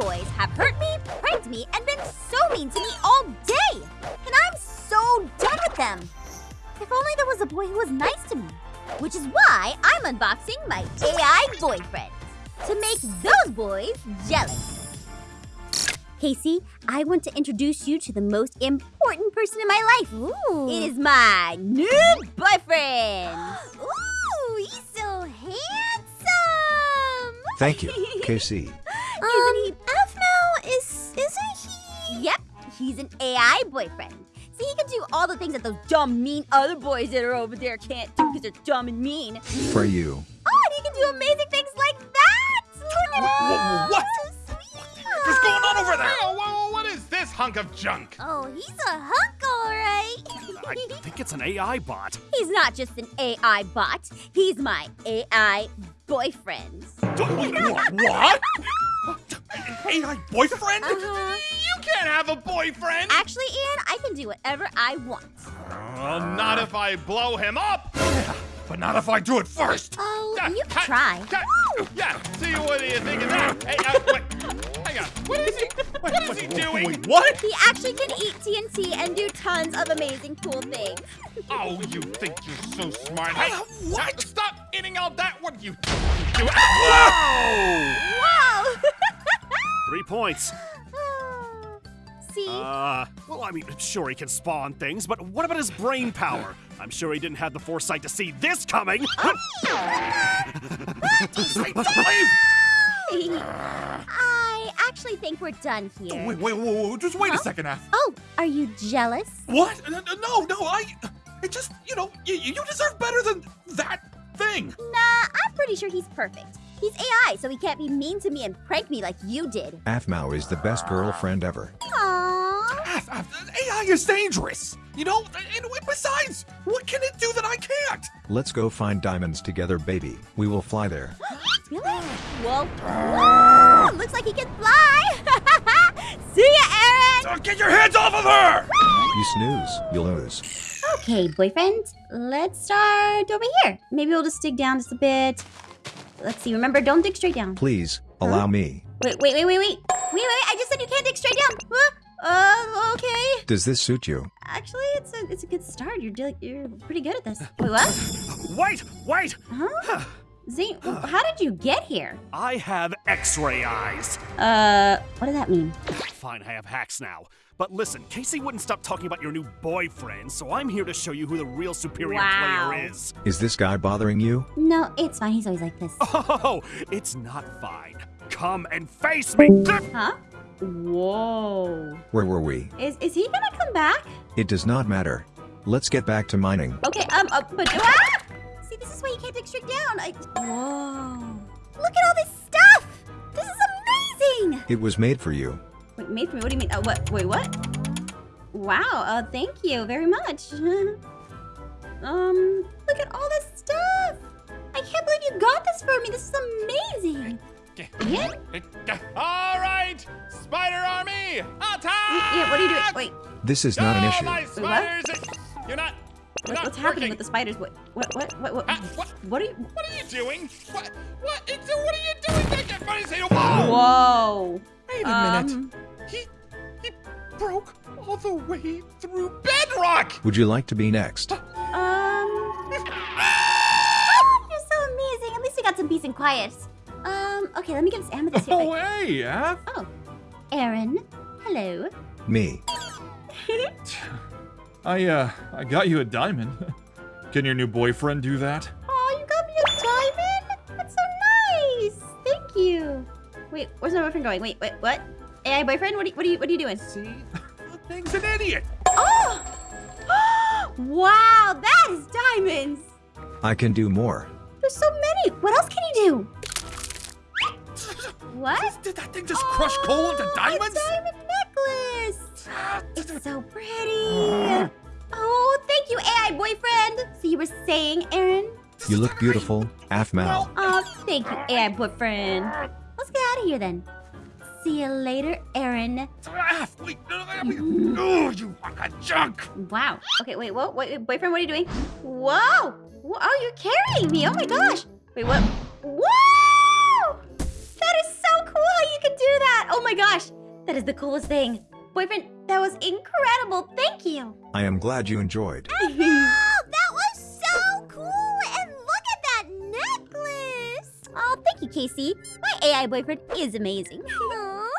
boys have hurt me, pranked me, and been so mean to me all day. And I'm so done with them. If only there was a boy who was nice to me. Which is why I'm unboxing my AI boyfriend. To make those boys jealous. KC, I want to introduce you to the most important person in my life. Ooh. It is my new boyfriend. Ooh, he's so handsome. Thank you, KC. He's an AI boyfriend. See, he can do all the things that those dumb, mean other boys that are over there can't do because they're dumb and mean. For you. Oh, and he can do amazing things like that! Look at Wha- him! what? So. What's going on over there? Oh, wha- what is this hunk of junk? Oh, he's a hunk, all right. I think it's an AI bot. He's not just an AI bot, he's my AI boyfriend. What? what? An AI boyfriend? Uh-huh. You can't have a boyfriend! Actually, Ian, I can do whatever I want. Well, not if I blow him up! But not if I do it first! Oh, Yeah, you can cut, try. cut. Yeah, see, what do you think of that? Hey, uh, wait, hang on. What is he, what is he doing? Wait, what? He actually can eat TNT and do tons of amazing cool things. Oh, you think you're so smart. Hey, Uh, what? Stop eating all that. What do you do? Whoa! Whoa! Three points. See? Uh, well, I mean, sure he can spawn things, but what about his brain power? I'm sure he didn't have the foresight to see this coming. I actually think we're done here. Wait, wait, wait, wait, just wait Huh? a second, Aph. Oh, are you jealous? What? No, no, no, I. It just, you know, you, you deserve better than that thing. Nah, I'm pretty sure he's perfect. He's AI, so he can't be mean to me and prank me like you did. Aphmau is the best girlfriend ever. Aww. Aph, Aph, AI is dangerous. You know, and besides, what can it do that I can't? Let's go find diamonds together, baby. We will fly there. Really? Whoa. Whoa! Looks like he can fly! See ya, Aaron! Uh, get your hands off of her! You snooze, you'll lose. Okay, boyfriend, let's start over here. Maybe we'll just dig down just a bit. Let's see, remember, don't dig straight down. Please, allow me. Wait, wait, wait, wait, wait. Wait, wait, I just said you can't dig straight down. Huh? Uh, okay. Does this suit you? Actually, it's a it's a good start. You're you're pretty good at this. Wait, what? wait, wait! Huh? Zane, how did you get here? I have X-ray eyes. Uh, what does that mean? Fine, I have hacks now. But listen, KC wouldn't stop talking about your new boyfriend, so I'm here to show you who the real superior Wow. player is. Is this guy bothering you? No, it's fine. He's always like this. Oh, it's not fine. Come and face me. Huh? Whoa. Where were we? Is is he gonna come back? It does not matter. Let's get back to mining. Okay, um, uh, but ah! See, this is why you can't dig straight down. I, whoa! Look at all this stuff. This is amazing. It was made for you. Wait, made for me? What do you mean? Uh, what? Wait, what? Wow. Uh, thank you very much. um, look at all this stuff. I can't believe you got this for me. This is amazing. Yeah. All right, Spider Army, attack! Yeah. What are you doing? Wait. This is not an Oh, issue. my what? spiders! You're not. You're What, not what's happening with the spiders? What? What? What? What? What? Ah, what? What are you? What are you doing? What? What? It's, what are you doing? That get funny. Say, whoa! Whoa. Wait a minute. He he broke all the way through bedrock. Would you like to be next? Um. You're so amazing. At least we got some peace and quiet. Um. Okay. Let me get this amethyst here. Oh, hey, Aph. Oh, Aaron. Hello. Me. I, uh, I got you a diamond. Can your new boyfriend do that? Oh, you got me a diamond? That's so nice. Thank you. Wait, where's my boyfriend going? Wait, wait, what? AI boyfriend? What are you, what are you, what are you doing? See? That thing's an idiot. Oh! wow, that is diamonds. I can do more. There's so many. What else can you do? What? Did that thing just crush coal into Oh, diamonds? A diamond necklace. It's so pretty. Oh, thank you, AI boyfriend. So you were saying, Aaron? You look beautiful, Aphmau. Oh, thank you, AI boyfriend. Let's get out of here then. See you later, Aaron. Wait, no, no, no, oh, you hunk of junk. Wow. Okay, wait, what? Wait, boyfriend, what are you doing? Whoa! Whoa, Oh, you're carrying me. Oh my gosh. Wait, what? Whoa! That is so cool you can do that. Oh my gosh, that is the coolest thing. Boyfriend, that was incredible. Thank you. I am glad you enjoyed. Oh, that was so cool! And look at that necklace! Oh, thank you, KC. My AI boyfriend is amazing.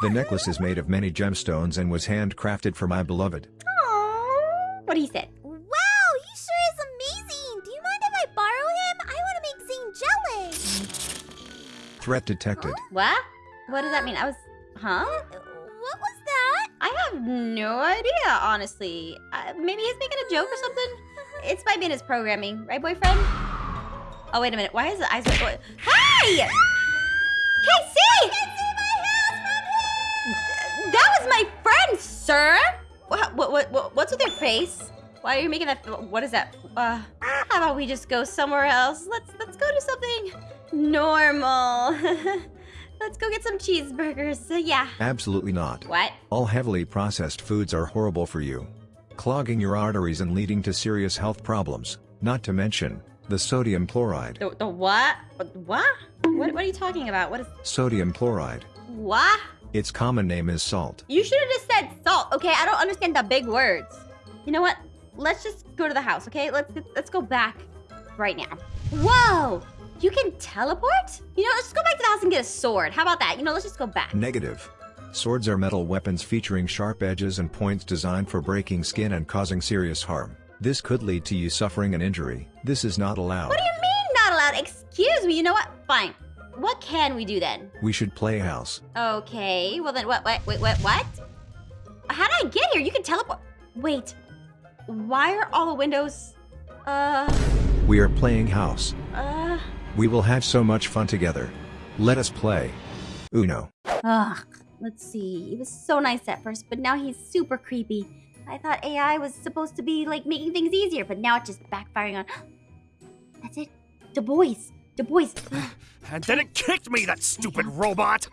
Aw. The necklace is made of many gemstones and was handcrafted for my beloved. Aww. What he said. Wow, he sure is amazing! Do you mind if I borrow him? I want to make Zane jealous. Threat detected. What? What does that mean? I was. Huh? What was that? I have no idea, honestly. Uh, maybe he's making a joke or something? It's might be in his programming, right, boyfriend? Oh, wait a minute. Why is the eyes. What? Sir! What, what, what, what, what's with your face? Why are you making that? What is that? Uh, how about we just go somewhere else? Let's let's go do something normal. let's go get some cheeseburgers. Uh, yeah. Absolutely not. What? All heavily processed foods are horrible for you, clogging your arteries and leading to serious health problems, not to mention the sodium chloride. The, the what? What? What? What are you talking about? What is Sodium chloride. what? Its common name is salt. You should have just said salt, okay? I don't understand the big words. You know what? Let's just go to the house, okay? Let's let's go back right now. Whoa! You can teleport? You know, let's just go back to the house and get a sword. How about that? You know, let's just go back. Negative. Swords are metal weapons featuring sharp edges and points designed for breaking skin and causing serious harm. This could lead to you suffering an injury. This is not allowed. What do you mean not allowed? Excuse me. You know what? Fine. What can we do then? We should play house. Okay. Well then, what? What? Wait. What? What? How did I get here? You can teleport. Wait. Why are all the windows? Uh. We are playing house. Uh. We will have so much fun together. Let us play. Uno. Ugh. Let's see. He was so nice at first, but now he's super creepy. I thought AI was supposed to be like making things easier, but now it's just backfiring on. That's it. Du Bois. Du Bois. And then it kicked me, that stupid robot!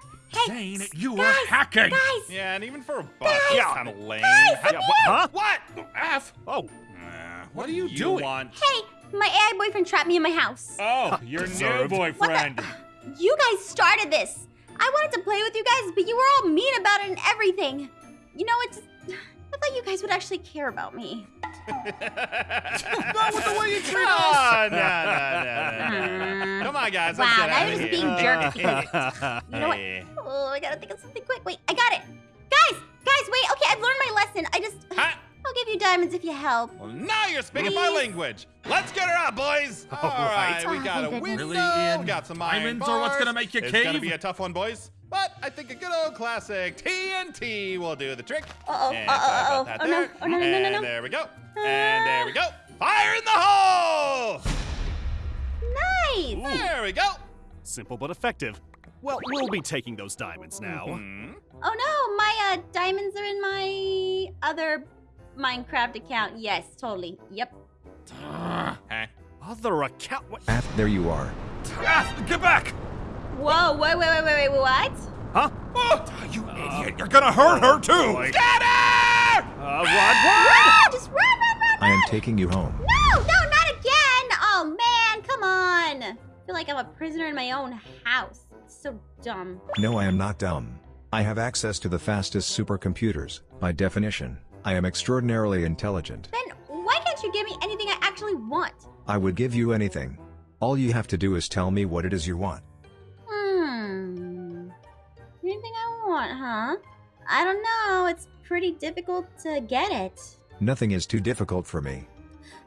Zane, you were hacking. Guys. Yeah, and even for a bot, Yeah. it's kind of lame. Guys, Yeah, what, huh? What? F. Oh, Nah, What are you do doing? Want? Hey, my AI boyfriend trapped me in my house. Oh, your new Deserved. boyfriend. You guys started this. I wanted to play with you guys, but you were all mean about it and everything. You know, it's. I thought you guys would actually care about me. Not with the way you treat us. Oh, no, no, no, no, no. Come on, guys. Let's Wow, get now you're just being jerks. You know what? Oh, I gotta think of something quick. Wait, I got it. Guys, guys, wait. Okay, I've learned my lesson. I just. Huh? I'll give you diamonds if you help. Well, now you're speaking my language. Let's get her out, boys. Oh, All right. right, we Oh, got a window. Really, Ian? We got some iron Diamonds are what's gonna make you It's gonna be a tough one, boys. But I think a good old classic TNT will do the trick. Uh-oh, And uh-oh, uh-oh. Oh, no. Oh, no, no, no, no, And no. there we go. And there we go. Fire in the hole! Nice. There we go. simple but effective. Well, we'll be taking those diamonds now. Hmm. Oh no, my uh, diamonds are in my other Minecraft account. Yes, totally. Yep. Ah, Other account. What? Aph, there you are. F, get back. Whoa, wait, wait, wait, wait, wait, what? Huh? Oh, you idiot. You're gonna hurt her too. boy. Get her! Uh, run, run! Run! Just run, run, run, I am taking you home. No, no, not again! Oh man, come on! I feel like I'm a prisoner in my own house. It's so dumb. No, I am not dumb. I have access to the fastest supercomputers. By definition, I am extraordinarily intelligent. Then why can't you give me anything I actually want? I would give you anything. All you have to do is tell me what it is you want. Hmm. Anything I want, huh? I don't know. It's pretty difficult to get it. Nothing is too difficult for me.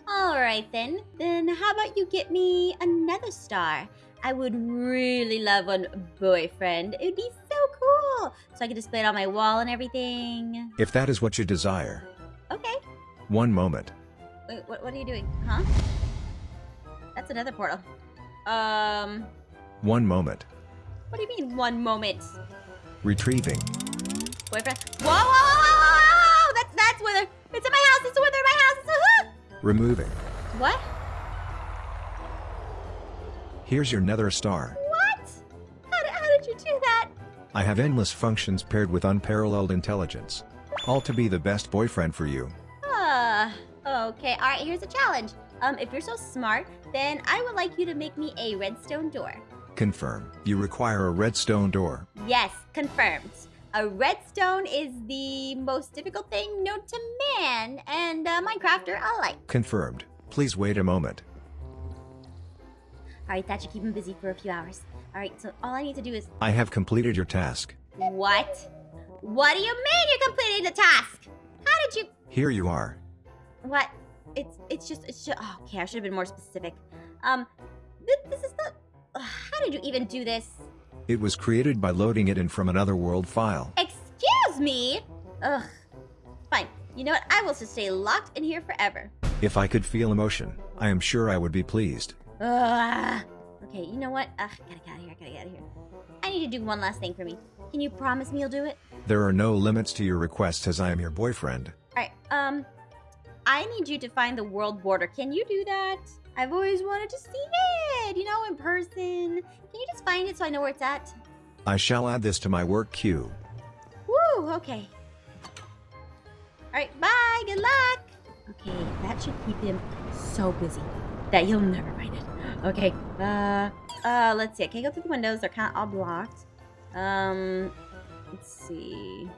Alright then. Then how about you get me another star? I would really love one boyfriend. It would be so cool. So I could display it on my wall and everything. If that is what you desire. Okay. One moment. Wait, what, what are you doing? Huh? That's another portal. Um, One moment. what do you mean one moment? Retrieving. Boyfriend? Whoa, whoa, whoa, whoa, whoa, whoa! That's, that's Wither. It's in my house. It's a Wither in my house. It's a, hook. Removing. what? Here's your nether star. What? How did, how did you do that? I have endless functions paired with unparalleled intelligence. All to be the best boyfriend for you. Ah, okay. All right, here's a challenge. Um, if you're so smart, then I would like you to make me a redstone door. Confirm. You require a redstone door. Yes, confirmed. A redstone is the most difficult thing known to man, and uh, Minecrafter alike. Confirmed. Please wait a moment. All right, that should keep him busy for a few hours. All right, so all I need to do is I have completed your task. what? What do you mean you completed the task? How did you? Here you are. What? It's it's just it's just. Oh, okay, I should have been more specific. Um, th- this is not. How did you even do this? It was created by loading it in from another world file. Excuse me. Ugh. Fine. You know what? I will just stay locked in here forever. If I could feel emotion, I am sure I would be pleased. Ugh. Okay, you know what? Ugh, gotta get out of here. Gotta get out of here. I need to do one last thing for me. Can you promise me you'll do it? There are no limits to your requests as I am your boyfriend. All right. Um, I need you to find the world border. Can you do that? I've always wanted to see it. You know, in person. Can you just find it so I know where it's at? I shall add this to my work queue. Woo. Okay. All right. Bye. Good luck. Okay, that should keep him so busy that he'll never find it. Okay. Uh. Uh. Let's see. I can't go through the windows. They're kind of all blocked. Um. Let's see.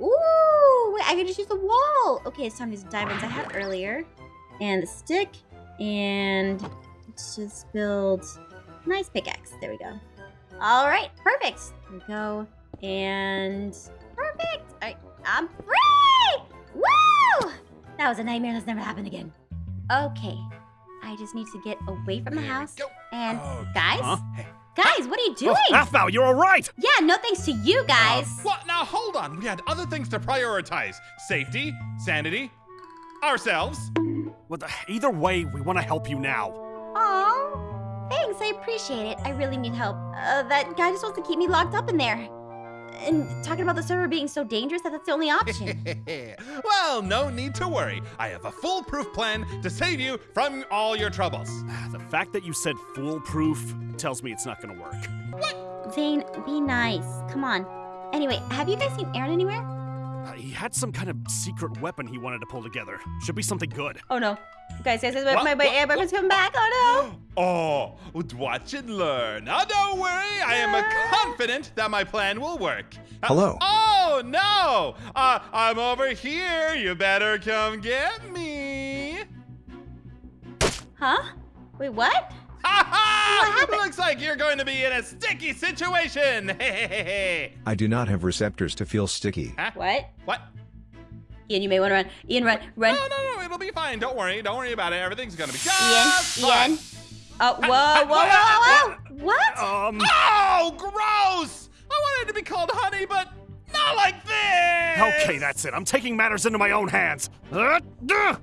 Ooh, wait, I can just use the wall. Okay, it's time to use diamonds I had earlier. And the stick. And let's just build a nice pickaxe. There we go. All right, perfect. There we go. And perfect. All right, I'm free! Woo! That was a nightmare that's never happened again. Okay, I just need to get away from the house. And guys, Huh? guys, what are you doing? Oh, Aphmau, you're all right. yeah, no thanks to you guys. Uh, what? Now hold on. We had other things to prioritize: safety, sanity, ourselves. Well, either way, we want to help you now. Aw, thanks. I appreciate it. I really need help. Uh, that guy just wants to keep me locked up in there. And talking about the server being so dangerous that that's the only option. well, no need to worry. I have a foolproof plan to save you from all your troubles. The fact that you said foolproof tells me it's not going to work. Zane, be nice. Come on. Anyway, have you guys seen Aaron anywhere? Uh, he had some kind of secret weapon he wanted to pull together. Should be something good. Oh no. Guys, guys, guys, What? my, my, What? my boyfriend's coming back. Oh no. Oh, watch and learn. Now, don't worry. I am uh, confident that my plan will work. Uh, Hello. oh, no. Uh, I'm over here. You better come get me. Huh? Wait, what? Ha ha! What happened? Looks like you're going to be in a sticky situation. I do not have receptors to feel sticky. Huh? What? What? Ian, you may want to run. Ian, run, run. No, no, no. It'll be fine. Don't worry. Don't worry about it. Everything's going to be just Ian, fine. Ian. Oh, whoa, whoa, whoa, whoa, whoa. What? Um, Oh, gross! I wanted to be called honey, but not like this. okay, that's it. I'm taking matters into my own hands. Uh, duh.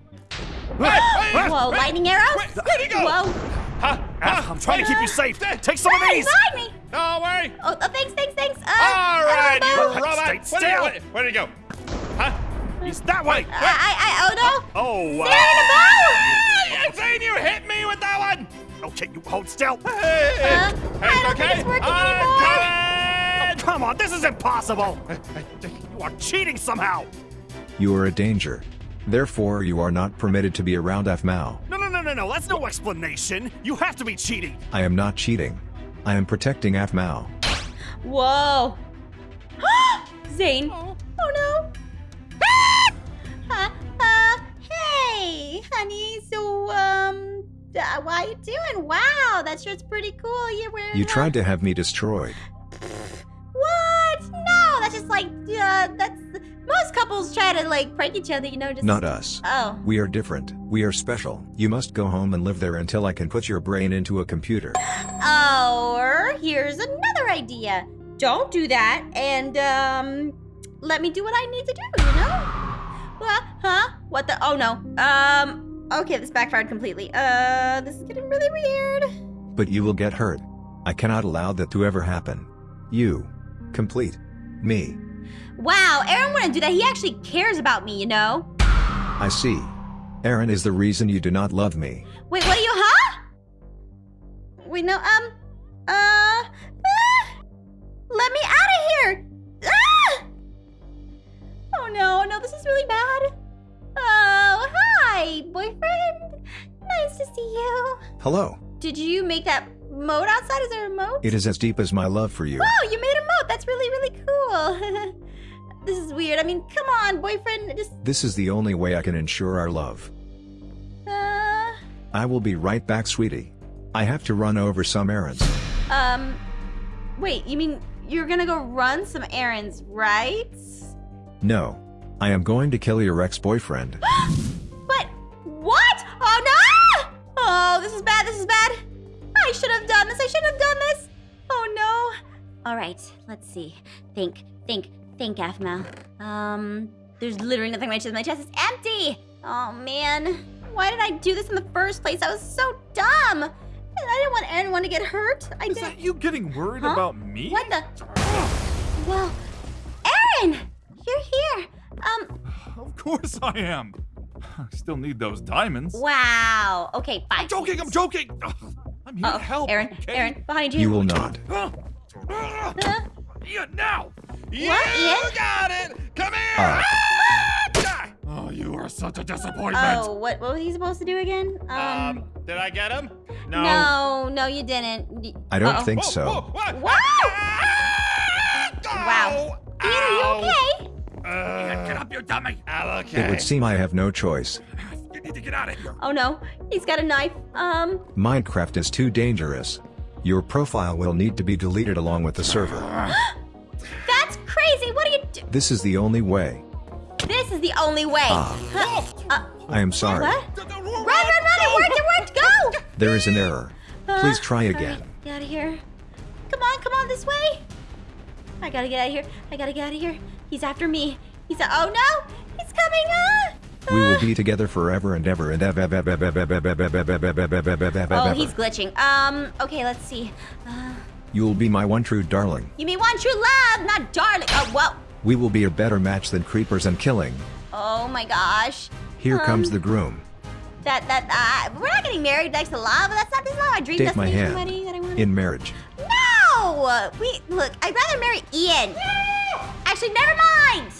Hey, hey, Whoa, lightning arrows? Where, where'd he go? Whoa. Huh? Ah, Huh? I'm trying to keep you safe. Hey, Take some of these. behind me. Don't worry. Oh, oh, thanks, thanks, thanks. Uh, All right, you don't robot. Stay Where did, still. where, where did he go? Huh? He's that way. I, I, I, oh no. Oh, Sarah in a bow. Hey, Zane, you hit me with that one. okay, you hold still. Hey, Uh, I don't okay. think it's working I'm anymore. coming. Come on, this is impossible. You are cheating somehow. You are a danger. Therefore, you are not permitted to be around Aphmau. No, no, no, no, no. That's no explanation. You have to be cheating. I am not cheating. I am protecting Aphmau. Whoa. Zane. Oh. Oh no. Ah! Uh, uh, hey, honey. So, um, uh, why you doing? Wow, that shirt's pretty cool. You're wearing. You tried to have me destroyed. What? No, that's just like, uh, that's most couples try to like prank each other, you know, just. Not us. Oh. We are different. We are special. You must go home and live there until I can put your brain into a computer. Or here's another idea. Don't do that, and um, let me do what I need to do. You know? What? Huh? What the? Oh no. Um. Okay, this backfired completely. Uh, this is getting really weird. But you will get hurt. I cannot allow that to ever happen. You. Complete. Me. Wow, Aaron wouldn't do that. He actually cares about me, you know. I see. Aaron is the reason you do not love me. Wait, what are you? Huh? Wait, no. Um. Uh. ah! let me out of here. Ah! Oh no, no, this is really bad. Oh, hi, boyfriend. Nice to see you. Hello. Did you make that moat outside? Is there a moat? It is as deep as my love for you. Oh, you made a moat. That's really, really cool. this is weird. I mean, come on, boyfriend. Just, This is the only way I can ensure our love. uh, I will be right back, sweetie. I have to run over some errands. um, wait, you mean you're gonna go run some errands, right? No. I am going to kill your ex-boyfriend. But what? Oh no! Oh, this is bad. This is bad. I should have done this. I should have done this. Oh no. All right, let's see. Think, think, think, Aphmau. Um, there's literally nothing on my chest. My chest is empty. Oh man, why did I do this in the first place? I was so dumb. I didn't want anyone to get hurt. I Is did. that you getting worried Huh? about me? What the? Well, Aaron, you're here. Um, Of course I am. I still need those diamonds. wow. Okay, fine. I'm joking. I'm joking. I'm here Uh-oh. to help. Aaron, okay? Aaron, behind you. You will not. Ah, ah, yeah, now. You What, Ian? got it! Come here! Ah. Ah! Oh, you are such a disappointment. Oh, what, what was he supposed to do again? Um, Um, did I get him? No. no, no, you didn't. I don't Uh-oh. think Whoa, so. whoa, what? Wow! Wow! Ian, are you okay? Uh, Get up, you dummy. I'm okay. It would seem I have no choice. You need to get out of here. Oh no, he's got a knife. Um, Minecraft is too dangerous. Your profile will need to be deleted along with the server. This is the only way. This is the only way. Ah. Uh, I am sorry. What? Run, run, run! It worked! It worked! Go! There is an error. Please try again. Right, get out of here. Come on, come on, this way. I gotta get out of here. I gotta get out of here. He's after me. He's a- Oh no! He's coming! Ah! We will be together forever and ever and ever. Oh, he's glitching. Um, okay, let's see. Uh, You'll be my one true darling. You mean one true love, not darling. Oh, whoa. We will be a better match than creepers and killing. Oh my gosh. Here comes Um, the groom. That, that, uh, we're not getting married next to lava. That's not, this is not my dream Take my hand. wedding that I want. In marriage. No! We, look, I'd rather marry Ian. Actually, never mind.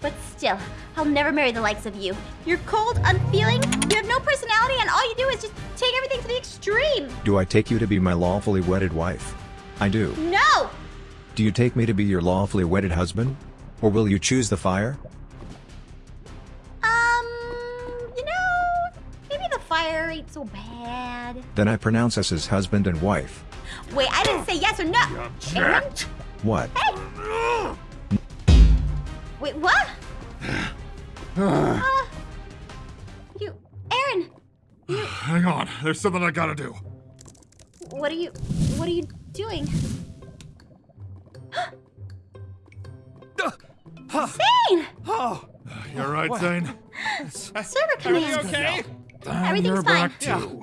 But still, I'll never marry the likes of you. You're cold, unfeeling, you have no personality, and all you do is just take everything to the extreme. Do I take you to be my lawfully wedded wife? I do. No! Do you take me to be your lawfully wedded husband? Or will you choose the fire? Um, you know, maybe the fire ain't so bad. Then I pronounce us as husband and wife. Wait, I didn't say yes or no. Aaron? Object. What? Hey! Wait, what? uh, you, Aaron, Hang on. There's something I gotta do. what are you, what are you doing? Zane! Oh, you're right, Zane. Server Are you command. okay? And Everything's you're fine. back too.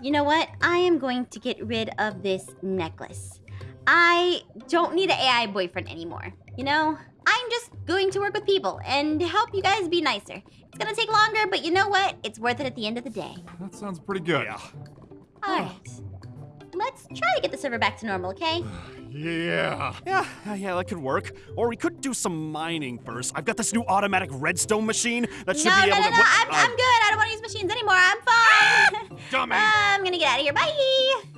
You know what? I am going to get rid of this necklace. I don't need an AI boyfriend anymore. You know, I'm just going to work with people and help you guys be nicer. It's gonna take longer, but you know what? It's worth it at the end of the day. That sounds pretty good. Yeah. All oh. right. Let's try to get the server back to normal, okay? Yeah. Yeah, yeah, that could work. Or we could do some mining first. I've got this new automatic redstone machine that should no, be no, able no, to. no. what- I'm, uh, I'm good. I don't want to use machines anymore. I'm fine. dummy. I'm gonna get out of here. Bye.